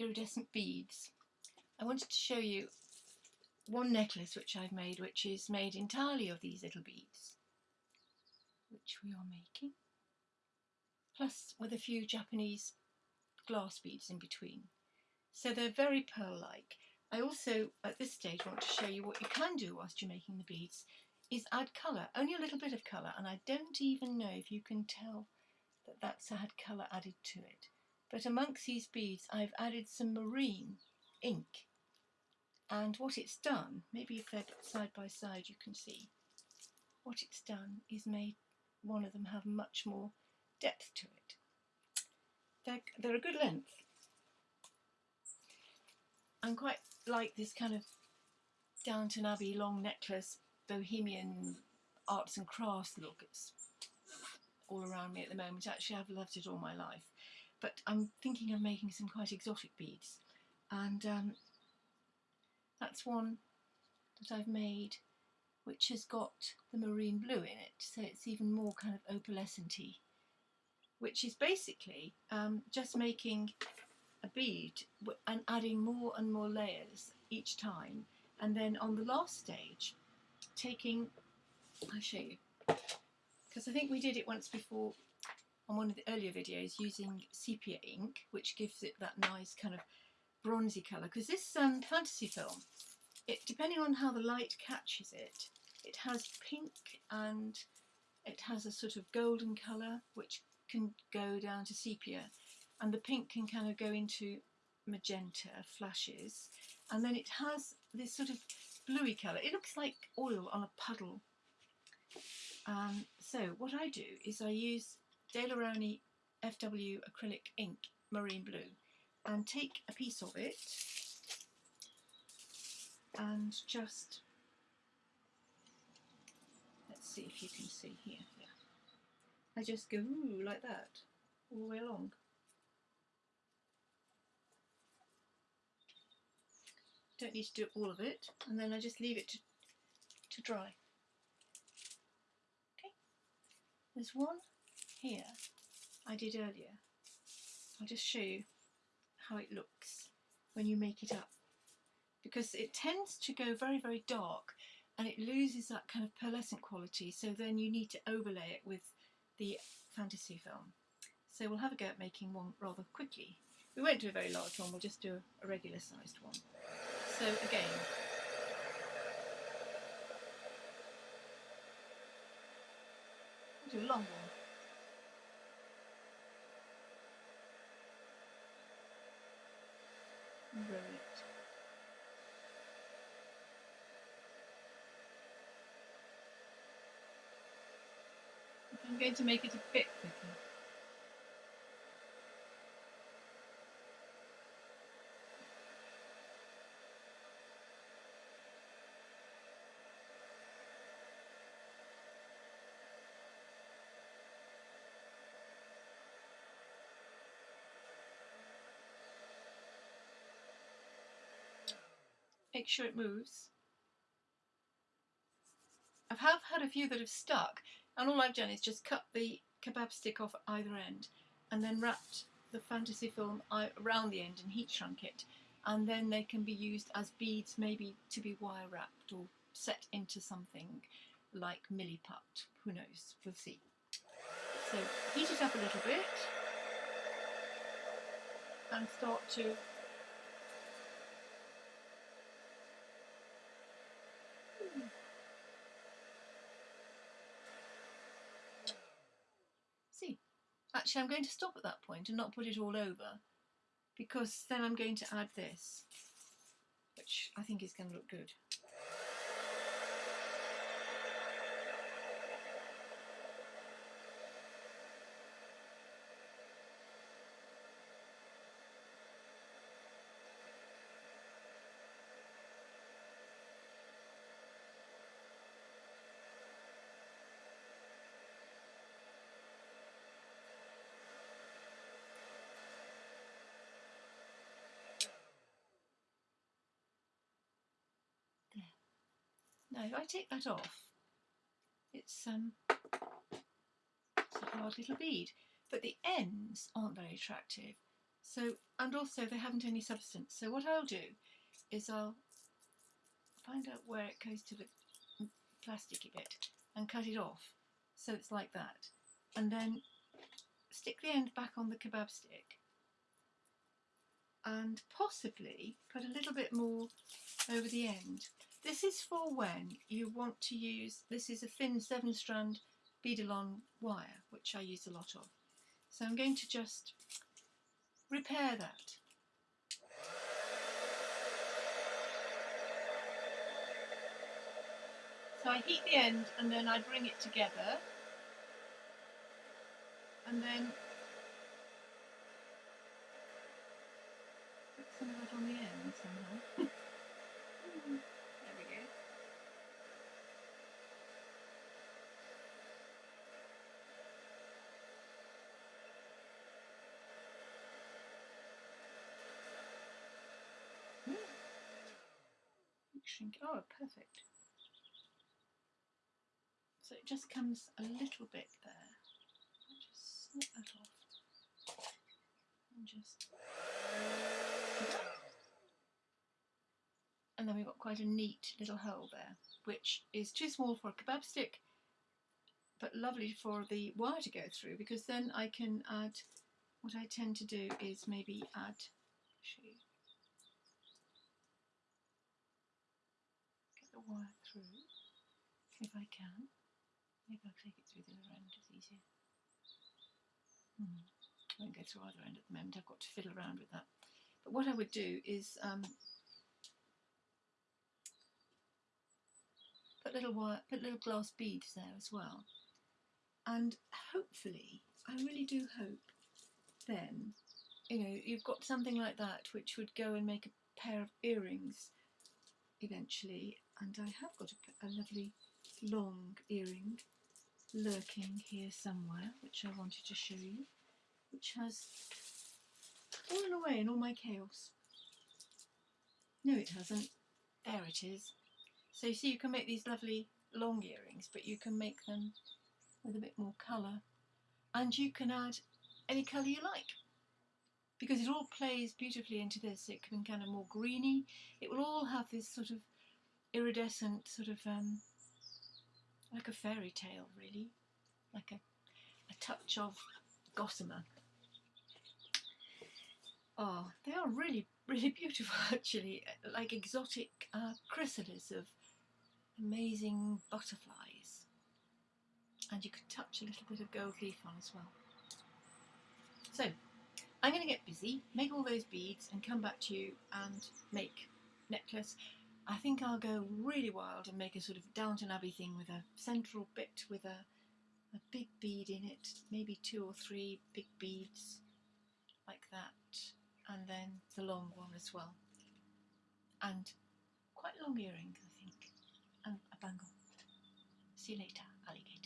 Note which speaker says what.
Speaker 1: iridescent beads. I wanted to show you one necklace which I've made which is made entirely of these little beads which we are making plus with a few Japanese glass beads in between. So they're very pearl-like. I also at this stage want to show you what you can do whilst you're making the beads is add colour, only a little bit of colour and I don't even know if you can tell that that's had colour added to it. But amongst these beads I've added some marine ink and what it's done, maybe if they're side by side you can see, what it's done is made one of them have much more depth to it. They're, they're a good length. I'm quite like this kind of Downton Abbey long necklace, bohemian arts and crafts look. It's all around me at the moment. Actually, I've loved it all my life. But I'm thinking of making some quite exotic beads. And um, that's one that I've made which has got the marine blue in it, so it's even more kind of opalescent which is basically um, just making a bead and adding more and more layers each time, and then on the last stage, taking, I'll show you, because I think we did it once before on one of the earlier videos using sepia ink, which gives it that nice kind of bronzy colour, because this um, fantasy film it, depending on how the light catches it, it has pink and it has a sort of golden colour which can go down to sepia and the pink can kind of go into magenta flashes and then it has this sort of bluey colour. It looks like oil on a puddle. Um, so what I do is I use Daler-Rowney FW acrylic ink marine blue. And take a piece of it and just let's see if you can see here. Yeah. I just go ooh, like that all the way along. Don't need to do all of it. And then I just leave it to, to dry. Okay. There's one here I did earlier I'll just show you how it looks when you make it up because it tends to go very, very dark and it loses that kind of pearlescent quality. So then you need to overlay it with the fantasy film. So we'll have a go at making one rather quickly. We won't do a very large one, we'll just do a regular sized one. So again, we'll do a long one. I'm going to make it a bit thicker. Make sure it moves. I have had a few that have stuck and all I've done is just cut the kebab stick off either end and then wrapped the fantasy film around the end and heat shrunk it and then they can be used as beads maybe to be wire wrapped or set into something like milliput, who knows, we'll see. So heat it up a little bit and start to Actually, I'm going to stop at that point and not put it all over because then I'm going to add this, which I think is going to look good. Now if I take that off, it's, um, it's a hard little bead, but the ends aren't very attractive. So, and also they haven't any substance. So what I'll do is I'll find out where it goes to the plasticky bit and cut it off so it's like that. And then stick the end back on the kebab stick and possibly put a little bit more over the end. This is for when you want to use, this is a thin seven strand beadalon wire, which I use a lot of. So I'm going to just repair that. So I heat the end and then I bring it together and then put some of that on the end somehow. there we go. Hmm. Oh, perfect. So it just comes a little bit there. I'll just snip that off and just. And then we've got quite a neat little hole there, which is too small for a kebab stick, but lovely for the wire to go through because then I can add. What I tend to do is maybe add. Show you. Get the wire through if I can. Maybe I'll take it through the other end, it's easier. Hmm. I won't go through either end at the moment, I've got to fiddle around with that. But what I would do is um, put little wire, put little glass beads there as well. And hopefully, I really do hope then, you know, you've got something like that which would go and make a pair of earrings eventually. And I have got a, a lovely long earring lurking here somewhere, which I wanted to show you, which has fallen away in all my chaos. No, it hasn't. There it is. So you see, you can make these lovely long earrings, but you can make them with a bit more colour. And you can add any colour you like. Because it all plays beautifully into this. It can be kind of more greeny. It will all have this sort of iridescent sort of um, like a fairy tale, really, like a, a touch of gossamer. Oh, they are really, really beautiful actually, like exotic uh, chrysalis of amazing butterflies. And you could touch a little bit of gold leaf on as well. So, I'm going to get busy, make all those beads and come back to you and make necklace I think I'll go really wild and make a sort of Downton Abbey thing with a central bit with a, a big bead in it, maybe two or three big beads like that, and then the long one as well. And quite long earring, I think, and a bangle. See you later, alligator.